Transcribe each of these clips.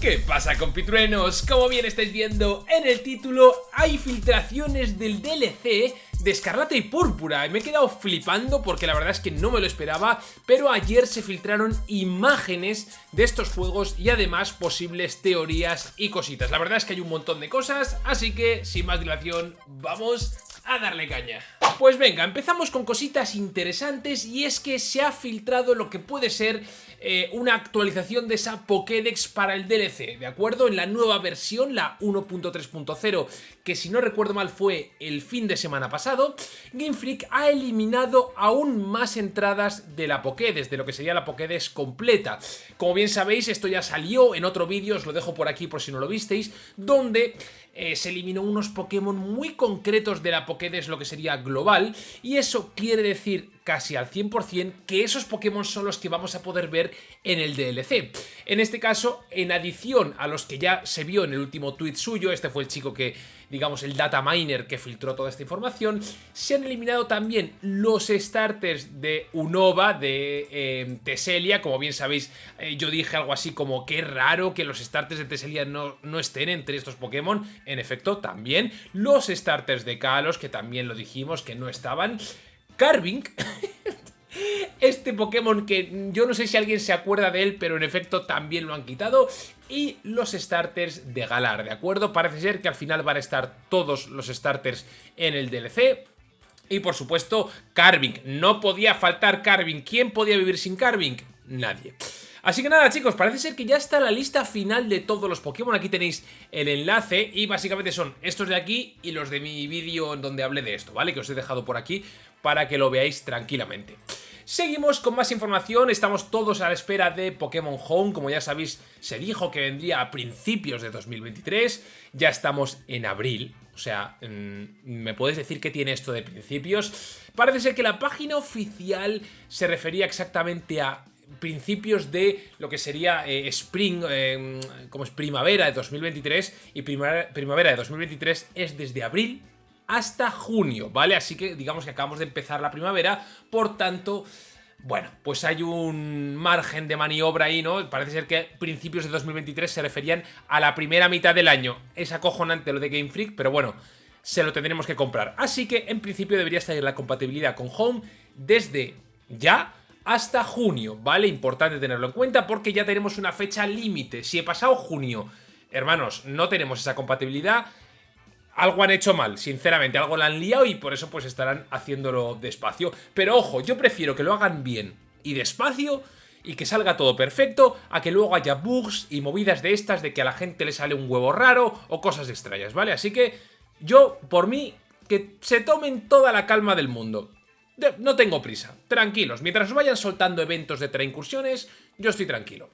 ¿Qué pasa compitruenos? Como bien estáis viendo en el título, hay filtraciones del DLC de Escarlata y Púrpura me he quedado flipando porque la verdad es que no me lo esperaba, pero ayer se filtraron imágenes de estos juegos y además posibles teorías y cositas. La verdad es que hay un montón de cosas, así que sin más dilación, vamos a darle caña. Pues venga, empezamos con cositas interesantes y es que se ha filtrado lo que puede ser eh, una actualización de esa Pokédex para el DLC, ¿de acuerdo? En la nueva versión, la 1.3.0, que si no recuerdo mal fue el fin de semana pasado, Game Freak ha eliminado aún más entradas de la Pokédex, de lo que sería la Pokédex completa. Como bien sabéis, esto ya salió en otro vídeo, os lo dejo por aquí por si no lo visteis, donde eh, se eliminó unos Pokémon muy concretos de la Pokédex, lo que sería global, y eso quiere decir casi al 100% que esos Pokémon son los que vamos a poder ver en el DLC. En este caso, en adición a los que ya se vio en el último tweet suyo, este fue el chico que, digamos, el data miner que filtró toda esta información, se han eliminado también los starters de Unova, de eh, Teselia, como bien sabéis, eh, yo dije algo así como que raro que los starters de Teselia no, no estén entre estos Pokémon, en efecto, también los starters de Kalos, que también lo dijimos que no estaban, Carving, este Pokémon que yo no sé si alguien se acuerda de él, pero en efecto también lo han quitado. Y los starters de Galar, ¿de acuerdo? Parece ser que al final van a estar todos los starters en el DLC. Y por supuesto, Carving. No podía faltar Carving. ¿Quién podía vivir sin Carving? Nadie. Así que nada chicos, parece ser que ya está la lista final de todos los Pokémon, aquí tenéis el enlace y básicamente son estos de aquí y los de mi vídeo en donde hablé de esto, ¿vale? Que os he dejado por aquí para que lo veáis tranquilamente. Seguimos con más información, estamos todos a la espera de Pokémon Home, como ya sabéis se dijo que vendría a principios de 2023, ya estamos en abril, o sea, mm, ¿me puedes decir qué tiene esto de principios? Parece ser que la página oficial se refería exactamente a principios de lo que sería eh, Spring, eh, como es primavera de 2023, y primavera de 2023 es desde abril hasta junio, ¿vale? Así que digamos que acabamos de empezar la primavera, por tanto... Bueno, pues hay un margen de maniobra ahí, ¿no? Parece ser que principios de 2023 se referían a la primera mitad del año. Es acojonante lo de Game Freak, pero bueno, se lo tendremos que comprar. Así que en principio debería estar la compatibilidad con Home desde ya hasta junio, ¿vale? Importante tenerlo en cuenta porque ya tenemos una fecha límite. Si he pasado junio, hermanos, no tenemos esa compatibilidad algo han hecho mal, sinceramente, algo la han liado y por eso pues estarán haciéndolo despacio. Pero ojo, yo prefiero que lo hagan bien y despacio y que salga todo perfecto a que luego haya bugs y movidas de estas de que a la gente le sale un huevo raro o cosas extrañas, ¿vale? Así que yo, por mí, que se tomen toda la calma del mundo. No tengo prisa, tranquilos, mientras vayan soltando eventos de incursiones, yo estoy tranquilo.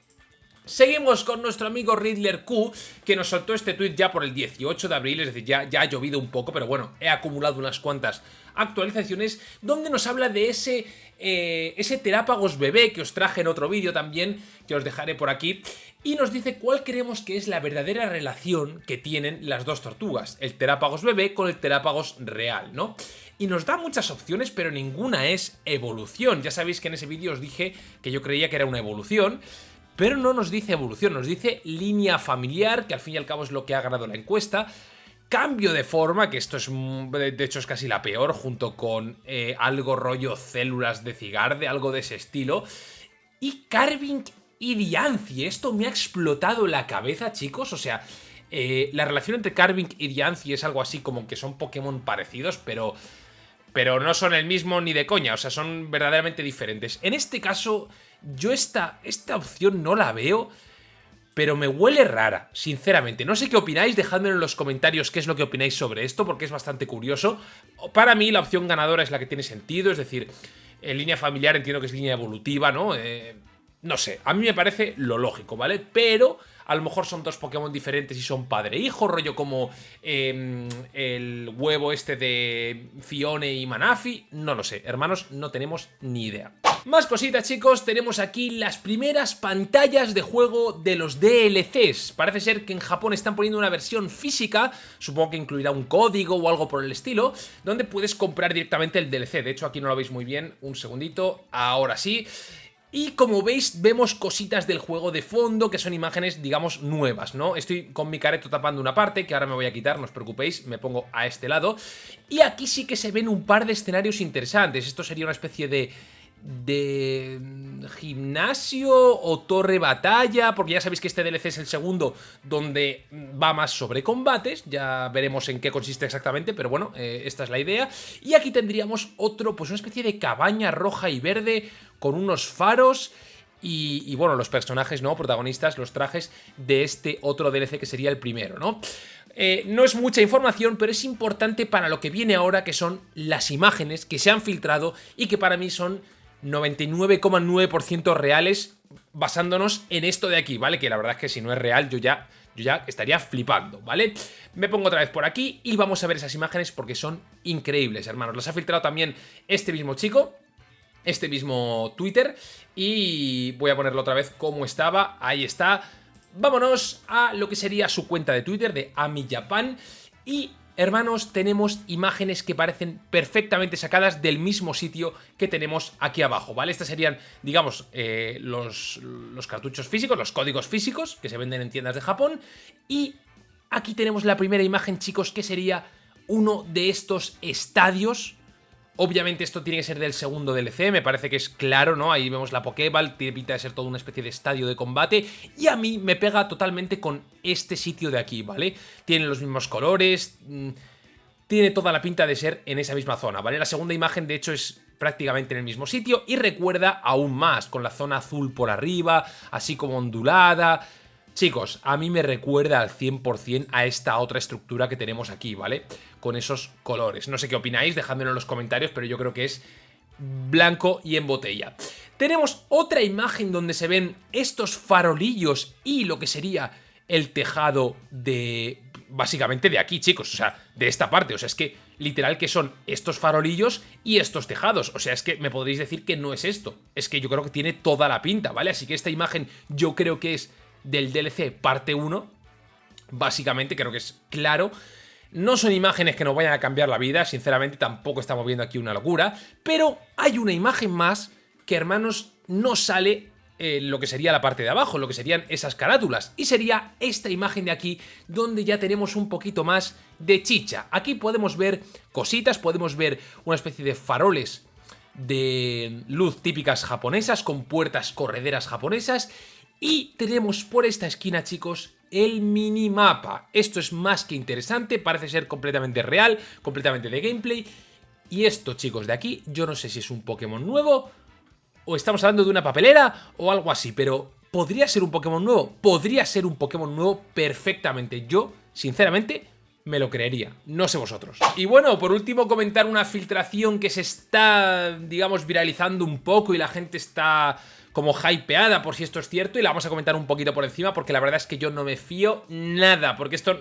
Seguimos con nuestro amigo Riddler Q, que nos soltó este tweet ya por el 18 de abril, es decir, ya, ya ha llovido un poco, pero bueno, he acumulado unas cuantas actualizaciones, donde nos habla de ese, eh, ese Terápagos bebé que os traje en otro vídeo también, que os dejaré por aquí, y nos dice cuál creemos que es la verdadera relación que tienen las dos tortugas, el Terápagos bebé con el Terápagos real, ¿no? Y nos da muchas opciones, pero ninguna es evolución. Ya sabéis que en ese vídeo os dije que yo creía que era una evolución, pero no nos dice evolución, nos dice línea familiar, que al fin y al cabo es lo que ha ganado la encuesta, cambio de forma, que esto es de hecho es casi la peor, junto con eh, algo rollo células de cigarde, algo de ese estilo, y Carving y Diancie, esto me ha explotado la cabeza chicos, o sea, eh, la relación entre Carving y Diancie es algo así como que son Pokémon parecidos, pero... Pero no son el mismo ni de coña, o sea, son verdaderamente diferentes. En este caso, yo esta, esta opción no la veo, pero me huele rara, sinceramente. No sé qué opináis, dejadmelo en los comentarios qué es lo que opináis sobre esto, porque es bastante curioso. Para mí la opción ganadora es la que tiene sentido, es decir, en línea familiar entiendo que es línea evolutiva, ¿no? Eh, no sé, a mí me parece lo lógico, ¿vale? Pero a lo mejor son dos Pokémon diferentes y son padre e rollo como em, el huevo este de Fione y Manafi, no lo sé, hermanos, no tenemos ni idea. Más cositas chicos, tenemos aquí las primeras pantallas de juego de los DLCs. Parece ser que en Japón están poniendo una versión física, supongo que incluirá un código o algo por el estilo, donde puedes comprar directamente el DLC. De hecho aquí no lo veis muy bien, un segundito, ahora sí. Y como veis, vemos cositas del juego de fondo, que son imágenes, digamos, nuevas, ¿no? Estoy con mi careto tapando una parte, que ahora me voy a quitar, no os preocupéis, me pongo a este lado. Y aquí sí que se ven un par de escenarios interesantes. Esto sería una especie de de gimnasio o torre batalla, porque ya sabéis que este DLC es el segundo donde va más sobre combates, ya veremos en qué consiste exactamente, pero bueno, eh, esta es la idea. Y aquí tendríamos otro, pues una especie de cabaña roja y verde con unos faros y, bueno, los personajes, ¿no? Protagonistas, los trajes de este otro DLC que sería el primero, ¿no? Eh, no es mucha información, pero es importante para lo que viene ahora, que son las imágenes que se han filtrado y que para mí son 99,9% reales basándonos en esto de aquí, ¿vale? Que la verdad es que si no es real yo ya, yo ya estaría flipando, ¿vale? Me pongo otra vez por aquí y vamos a ver esas imágenes porque son increíbles, hermanos. Las ha filtrado también este mismo chico, este mismo Twitter y voy a ponerlo otra vez como estaba, ahí está. Vámonos a lo que sería su cuenta de Twitter de Ami Japan y hermanos, tenemos imágenes que parecen perfectamente sacadas del mismo sitio que tenemos aquí abajo, ¿vale? Estas serían, digamos, eh, los, los cartuchos físicos, los códigos físicos que se venden en tiendas de Japón. Y aquí tenemos la primera imagen, chicos, que sería uno de estos estadios Obviamente esto tiene que ser del segundo DLC, me parece que es claro, ¿no? Ahí vemos la Pokéball, tiene pinta de ser toda una especie de estadio de combate y a mí me pega totalmente con este sitio de aquí, ¿vale? Tiene los mismos colores, mm, tiene toda la pinta de ser en esa misma zona, ¿vale? La segunda imagen de hecho es prácticamente en el mismo sitio y recuerda aún más, con la zona azul por arriba, así como ondulada... Chicos, a mí me recuerda al 100% a esta otra estructura que tenemos aquí, ¿vale? Con esos colores. No sé qué opináis, dejádmelo en los comentarios, pero yo creo que es blanco y en botella. Tenemos otra imagen donde se ven estos farolillos y lo que sería el tejado de... Básicamente de aquí, chicos, o sea, de esta parte. O sea, es que literal que son estos farolillos y estos tejados. O sea, es que me podréis decir que no es esto. Es que yo creo que tiene toda la pinta, ¿vale? Así que esta imagen yo creo que es del DLC parte 1. Básicamente, creo que es claro. No son imágenes que nos vayan a cambiar la vida, sinceramente tampoco estamos viendo aquí una locura, pero hay una imagen más que, hermanos, no sale en lo que sería la parte de abajo, lo que serían esas carátulas, y sería esta imagen de aquí, donde ya tenemos un poquito más de chicha. Aquí podemos ver cositas, podemos ver una especie de faroles de luz típicas japonesas, con puertas correderas japonesas, y tenemos por esta esquina, chicos, el minimapa. Esto es más que interesante, parece ser completamente real, completamente de gameplay. Y esto, chicos, de aquí, yo no sé si es un Pokémon nuevo, o estamos hablando de una papelera, o algo así, pero ¿podría ser un Pokémon nuevo? Podría ser un Pokémon nuevo perfectamente. Yo, sinceramente, me lo creería, no sé vosotros. Y bueno, por último comentar una filtración que se está, digamos, viralizando un poco y la gente está como hypeada por si esto es cierto y la vamos a comentar un poquito por encima porque la verdad es que yo no me fío nada, porque esto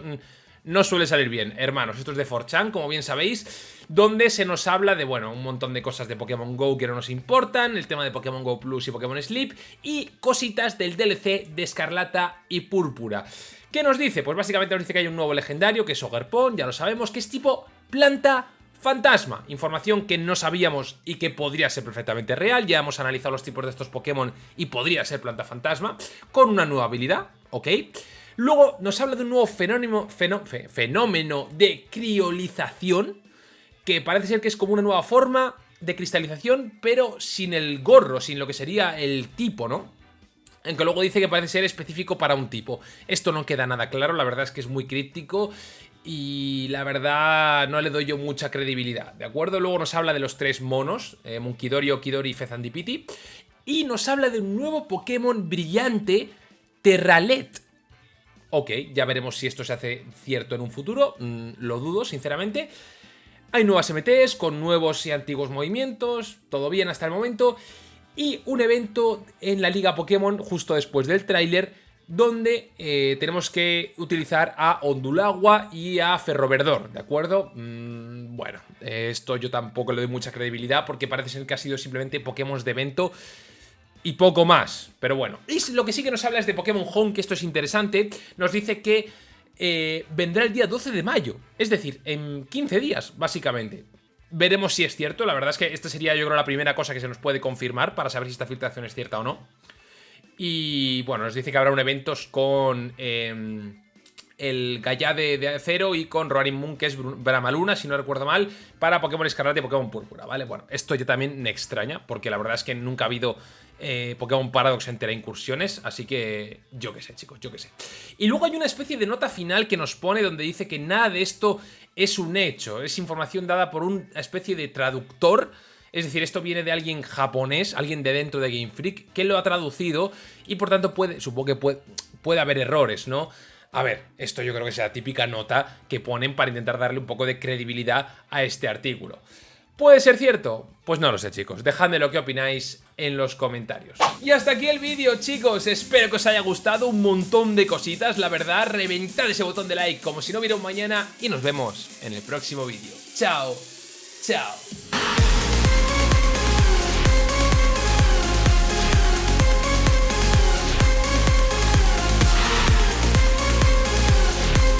no suele salir bien, hermanos. Esto es de 4chan, como bien sabéis, donde se nos habla de, bueno, un montón de cosas de Pokémon GO que no nos importan, el tema de Pokémon GO Plus y Pokémon Sleep, y cositas del DLC de Escarlata y Púrpura. ¿Qué nos dice? Pues básicamente nos dice que hay un nuevo legendario, que es Ogerpon, ya lo sabemos, que es tipo planta Fantasma, información que no sabíamos y que podría ser perfectamente real, ya hemos analizado los tipos de estos Pokémon y podría ser planta fantasma, con una nueva habilidad, ¿ok? Luego nos habla de un nuevo fenómeno, fenómeno de criolización, que parece ser que es como una nueva forma de cristalización, pero sin el gorro, sin lo que sería el tipo, ¿no? Aunque luego dice que parece ser específico para un tipo. Esto no queda nada claro, la verdad es que es muy críptico y la verdad no le doy yo mucha credibilidad, ¿de acuerdo? Luego nos habla de los tres monos, eh, Munkidori, Okidori y Fezandipiti, y nos habla de un nuevo Pokémon brillante, Terralet. Ok, ya veremos si esto se hace cierto en un futuro, mm, lo dudo, sinceramente. Hay nuevas MTs con nuevos y antiguos movimientos, todo bien hasta el momento, y un evento en la Liga Pokémon justo después del tráiler donde eh, tenemos que utilizar a Ondulagua y a Ferroverdor, ¿de acuerdo? Mm, bueno, esto yo tampoco le doy mucha credibilidad porque parece ser que ha sido simplemente Pokémon de evento y poco más, pero bueno. Y lo que sí que nos habla es de Pokémon Home, que esto es interesante, nos dice que eh, vendrá el día 12 de mayo, es decir, en 15 días, básicamente. Veremos si es cierto, la verdad es que esta sería yo creo la primera cosa que se nos puede confirmar para saber si esta filtración es cierta o no. Y bueno, nos dice que habrá un evento con... Em, el Gaia de, Acero y con Roaring Moon, que es Bramaluna, si no recuerdo mal, para Pokémon Escarlata y Pokémon Púrpura, ¿vale? Bueno, esto ya también me extraña, porque la verdad es que nunca ha habido eh, Pokémon Paradox entera incursiones, así que yo qué sé, chicos, yo qué sé. Y luego hay una especie de nota final que nos pone donde dice que nada de esto es un hecho, es información dada por una especie de traductor, es decir, esto viene de alguien japonés, alguien de dentro de Game Freak, que lo ha traducido y por tanto puede, supongo que puede, puede haber errores, ¿no? A ver, esto yo creo que es la típica nota que ponen para intentar darle un poco de credibilidad a este artículo. ¿Puede ser cierto? Pues no lo sé chicos, dejadme lo que opináis en los comentarios. Y hasta aquí el vídeo chicos, espero que os haya gustado un montón de cositas, la verdad, reventad ese botón de like como si no hubiera un mañana y nos vemos en el próximo vídeo. Chao, chao.